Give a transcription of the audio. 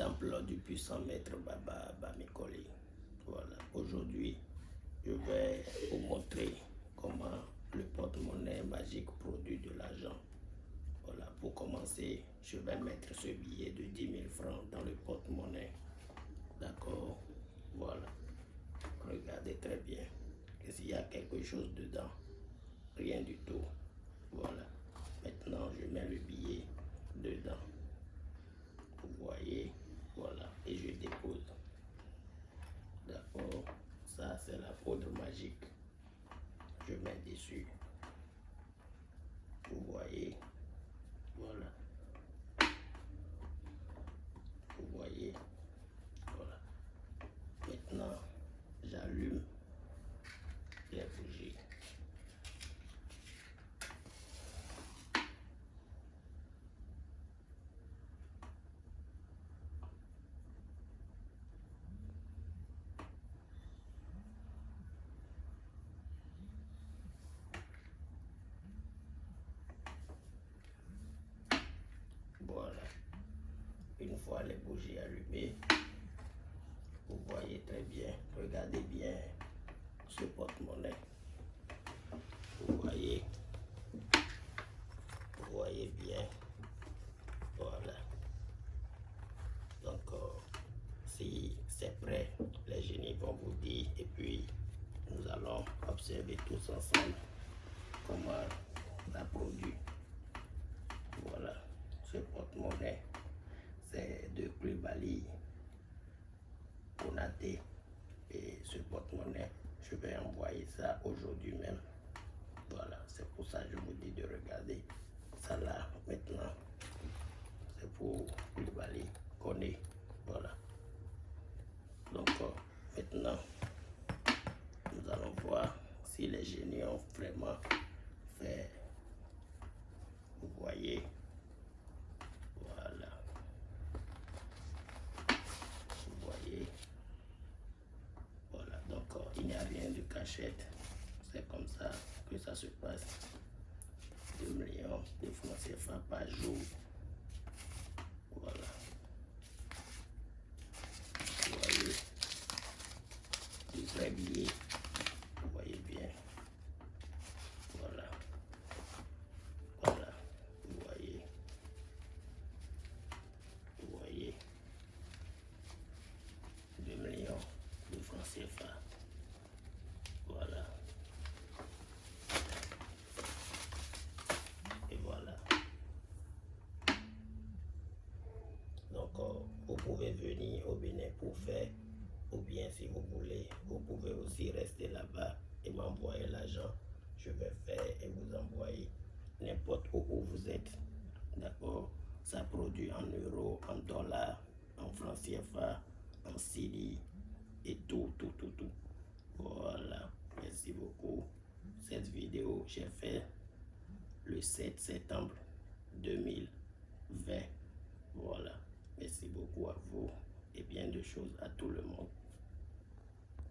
temple du puissant maître Baba Bamikoli. Voilà, aujourd'hui, je vais vous montrer comment le porte-monnaie magique produit de l'argent. Voilà, pour commencer, je vais mettre ce billet de 10 000 francs dans le porte-monnaie. D'accord? Voilà. Regardez très bien. S'il y a quelque chose dedans, rien du tout. Voilà. Maintenant, je mets le billet dedans. Voilà, et je dépose. D'accord Ça, c'est la poudre magique. Je mets dessus. Vous voyez, voilà. Vous voyez, voilà. Maintenant, j'allume les bougies. Voilà. Une fois les bougies allumées, vous voyez très bien, regardez bien ce porte-monnaie. Vous voyez, vous voyez bien. Voilà. Donc, euh, si c'est prêt, les génies vont vous dire et puis nous allons observer tous ensemble comment ça produit. Voilà, ce porte-monnaie, c'est de Klubali Et ce porte-monnaie, je vais envoyer ça aujourd'hui même. Voilà, c'est pour ça que je vous dis de regarder ça là maintenant. C'est pour Klubali Koné. Voilà. Donc euh, maintenant, nous allons voir si les génies ont vraiment fait. Vous voyez. Voilà. Vous voyez. Voilà. Donc euh, il n'y a rien de C'est comme ça que ça se passe. 2 millions de francs CFA par jour. Voilà. Vous voyez? Du vrai billet. Vous voyez bien. Voilà. Voilà. Vous voyez? Vous voyez? 2 millions de francs CFA. Voilà. Et voilà. Donc, euh, vous pouvez venir au Bénin pour faire, ou bien si vous voulez, vous pouvez aussi rester là-bas et m'envoyer l'argent. Je vais faire et vous envoyer n'importe où, où vous êtes. D'accord Ça produit en euros, en dollars, en francs CFA, en CDI et tout, tout, tout, tout. Voilà. Merci beaucoup. Cette vidéo, j'ai fait le 7 septembre 2020. Voilà. Merci beaucoup à vous et bien de choses à tout le monde.